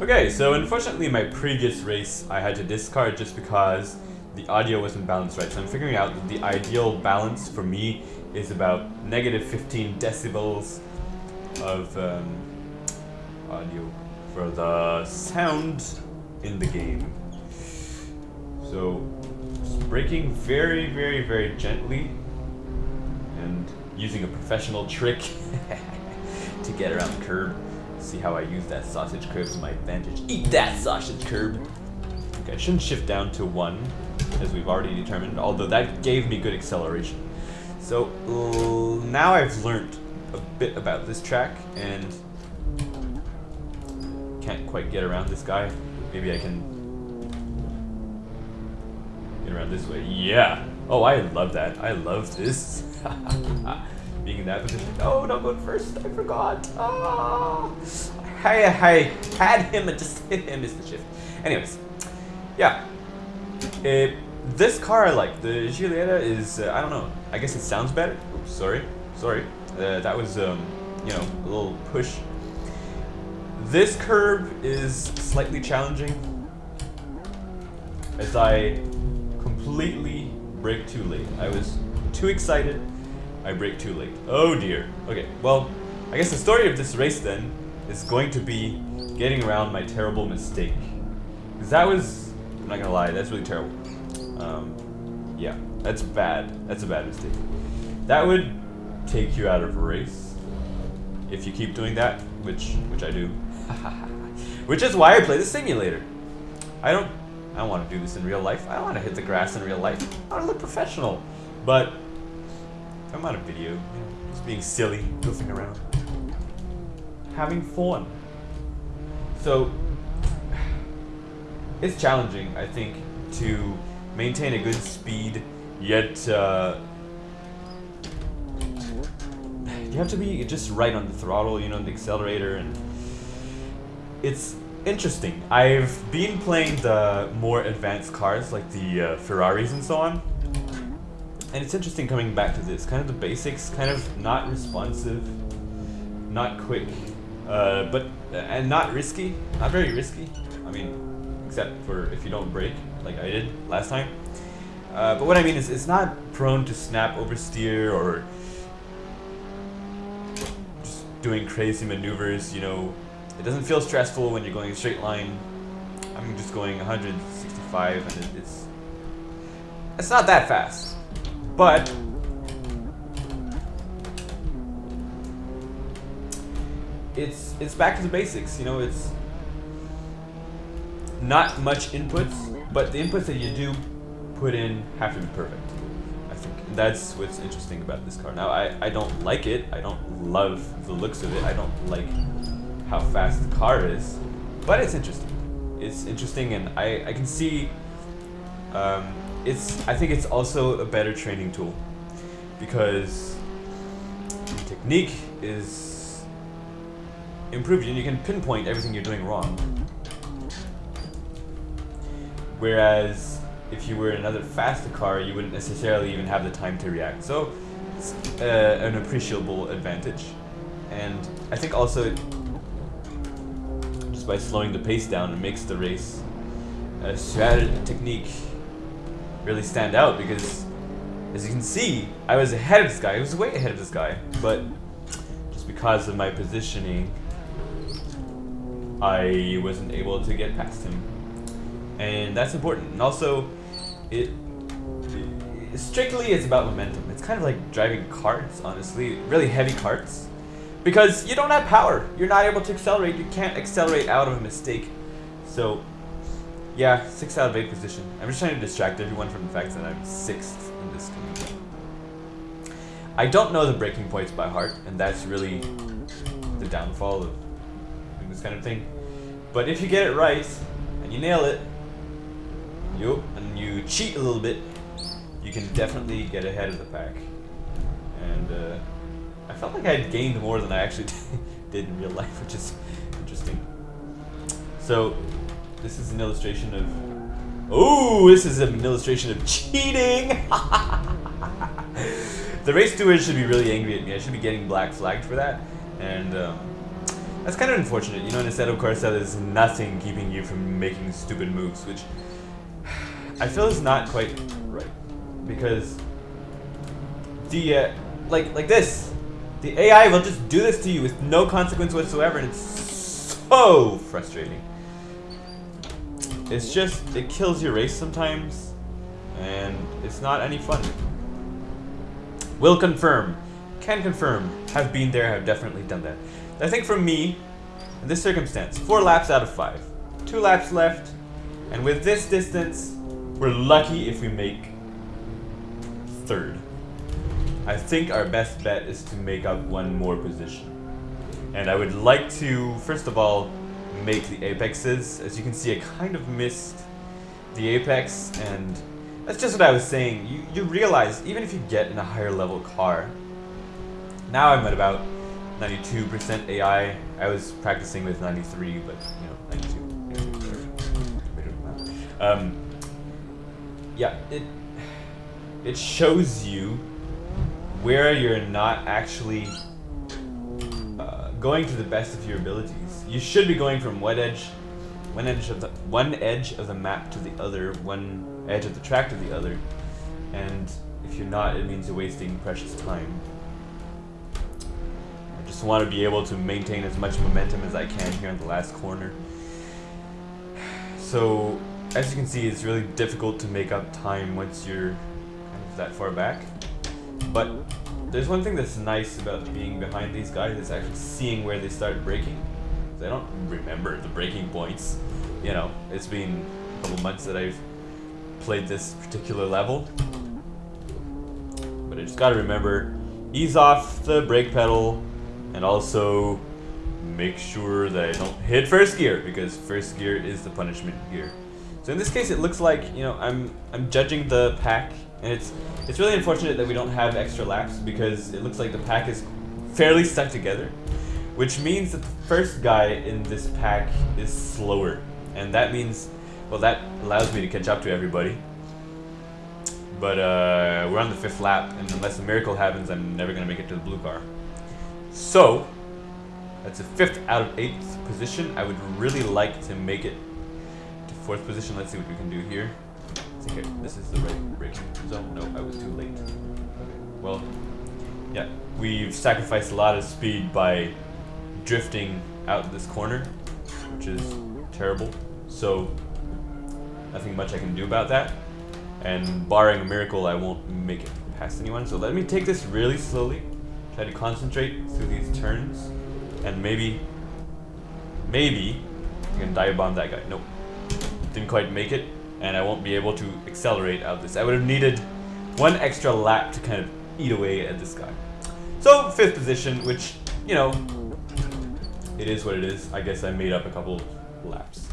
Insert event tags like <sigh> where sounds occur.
Okay, so unfortunately my previous race I had to discard just because the audio wasn't balanced right. So I'm figuring out that the ideal balance for me is about negative 15 decibels of um, audio for the sound in the game. So braking very, very, very gently and using a professional trick <laughs> to get around the curb. See how I use that sausage curb to my advantage. Eat that sausage curb! Okay, I shouldn't shift down to one, as we've already determined, although that gave me good acceleration. So, uh, now I've learned a bit about this track, and can't quite get around this guy. Maybe I can get around this way. Yeah! Oh, I love that. I love this. <laughs> Being in that position. Oh, don't go first. I forgot. Oh. I, I had him and just hit him is the shift. Anyways, yeah. It, this car I like. The Giulietta is, uh, I don't know. I guess it sounds better. Oops, sorry. Sorry. Uh, that was, um, you know, a little push. This curve is slightly challenging as I completely brake too late. I was too excited. I brake too late. Oh dear. Okay, well, I guess the story of this race then is going to be getting around my terrible mistake. Because that was, I'm not gonna lie, that's really terrible. Um, yeah, that's bad. That's a bad mistake. That would take you out of a race if you keep doing that, which which I do. <laughs> which is why I play the simulator. I don't I don't want to do this in real life. I don't want to hit the grass in real life. I want to look professional. But I'm on a video, just being silly, goofing around, having fun. So it's challenging, I think, to maintain a good speed, yet uh, you have to be just right on the throttle, you know, the accelerator, and it's interesting. I've been playing the more advanced cars, like the uh, Ferraris and so on, and it's interesting coming back to this. Kind of the basics, kind of not responsive, not quick, uh, but and not risky, not very risky. I mean, except for if you don't brake, like I did last time. Uh, but what I mean is, it's not prone to snap oversteer or just doing crazy maneuvers. You know, it doesn't feel stressful when you're going a straight line. I'm just going 165, and it, it's it's not that fast, but it's it's back to the basics. You know, it's not much inputs, but the inputs that you do put in have to be perfect. I think that's what's interesting about this car. Now, I, I don't like it. I don't love the looks of it. I don't like how fast the car is, but it's interesting. It's interesting, and I, I can see um, it's I think it's also a better training tool because technique is improved and you can pinpoint everything you're doing wrong. Whereas if you were in another faster car, you wouldn't necessarily even have the time to react. So it's uh, an appreciable advantage. And I think also just by slowing the pace down, it makes the race a strategy technique really stand out because as you can see, I was ahead of this guy. I was way ahead of this guy, but just because of my positioning, I wasn't able to get past him. And that's important. And also, it, it strictly it's about momentum. It's kind of like driving karts, honestly, really heavy karts. Because you don't have power. You're not able to accelerate. You can't accelerate out of a mistake. So yeah, six out of eight position. I'm just trying to distract everyone from the fact that I'm sixth in this game. I don't know the braking points by heart, and that's really the downfall of doing this kind of thing. But if you get it right, and you nail it, you and you cheat a little bit, you can definitely get ahead of the pack. And uh, I felt like I had gained more than I actually <laughs> did in real life, which is interesting. So this is an illustration of... Oh, this is an illustration of cheating! <laughs> the race stewards should be really angry at me. I should be getting black flagged for that. And um, That's kind of unfortunate. You know, instead of course, there's nothing keeping you from making stupid moves, which I feel is not quite right. Because the, uh, like, like this, the AI will just do this to you with no consequence whatsoever, and it's so frustrating. It's just, it kills your race sometimes, and it's not any fun. Will confirm, can confirm, have been there, have definitely done that. I think for me, in this circumstance, four laps out of five. Two laps left, and with this distance, we're lucky if we make third. I think our best bet is to make up one more position. And I would like to, first of all, make the apexes. As you can see, I kind of missed the apex, and that's just what I was saying. You, you realize, even if you get in a higher level car, now I'm at about 92% AI. I was practicing with 93, but, you know, 92. Um, yeah, it, it shows you where you're not actually uh, going to the best of your abilities. You should be going from one edge, one edge of the one edge of the map to the other, one edge of the track to the other, and if you're not, it means you're wasting precious time. I just want to be able to maintain as much momentum as I can here in the last corner. So, as you can see, it's really difficult to make up time once you're kind of that far back. But there's one thing that's nice about being behind these guys is actually seeing where they start braking. I don't remember the braking points. You know, it's been a couple months that I've played this particular level. But I just gotta remember, ease off the brake pedal and also make sure that I don't hit first gear because first gear is the punishment gear. So in this case, it looks like, you know, I'm I'm judging the pack and it's it's really unfortunate that we don't have extra laps because it looks like the pack is fairly stuck together which means that the first guy in this pack is slower. And that means, well, that allows me to catch up to everybody. But uh, we're on the fifth lap, and unless a miracle happens, I'm never going to make it to the blue car. So, that's a fifth out of eighth position. I would really like to make it to fourth position. Let's see what we can do here. Okay, this is the right braking zone. No, I was too late. Okay, well, yeah, we've sacrificed a lot of speed by drifting out this corner, which is terrible. So nothing much I can do about that. And barring a miracle, I won't make it past anyone. So let me take this really slowly. Try to concentrate through these turns. And maybe, maybe I can dive bomb that guy. Nope. Didn't quite make it. And I won't be able to accelerate out this. I would have needed one extra lap to kind of eat away at this guy. So, fifth position, which, you know, it is what it is. I guess I made up a couple laps.